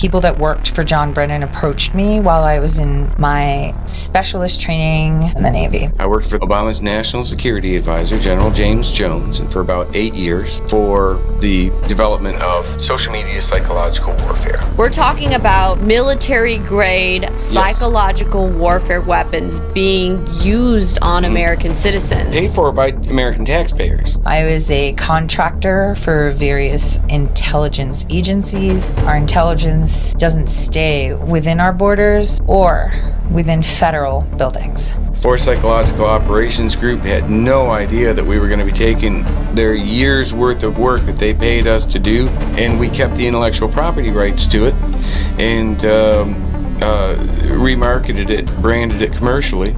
people that worked for John Brennan approached me while I was in my specialist training in the Navy. I worked for Obama's National Security Advisor, General James Jones, and for about eight years for the development of social media psychological warfare. We're talking about military grade psychological warfare weapons being used on mm-hmm. American citizens. Paid for by American taxpayers. I was a contractor for various intelligence agencies. Our intelligence doesn't stay within our borders or within federal buildings. Force Psychological Operations Group had no idea that we were going to be taking their years worth of work that they paid us to do, and we kept the intellectual property rights to it and um, uh, remarketed it, branded it commercially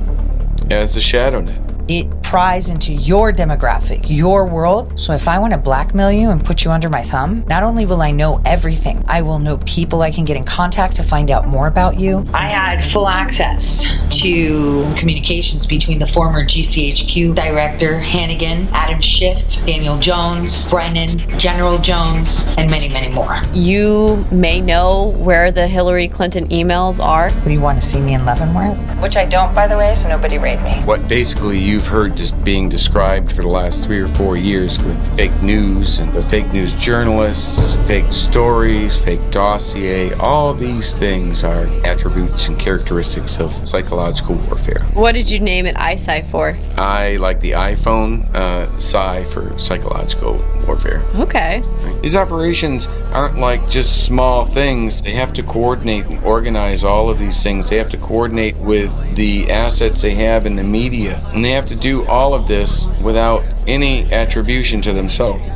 as the ShadowNet. It pries into your demographic, your world. So if I want to blackmail you and put you under my thumb, not only will I know everything, I will know people I can get in contact to find out more about you. I had full access to communications between the former GCHQ director Hannigan, Adam Schiff, Daniel Jones, Brennan, General Jones, and many, many more. You may know where the Hillary Clinton emails are. What do you want to see me in Leavenworth? Which I don't, by the way, so nobody raid me. What basically you've heard just being described for the last three or four years with fake news and the fake news journalists, fake stories, fake dossier, all these things are attributes and characteristics of psychological warfare. What did you name it ISI for? I like the iPhone, uh, Psi for psychological warfare. Okay. These operations aren't like just small things. They have to coordinate and organize all of these things. They have to coordinate with the assets they have in the media. And they have to do all of this without any attribution to themselves.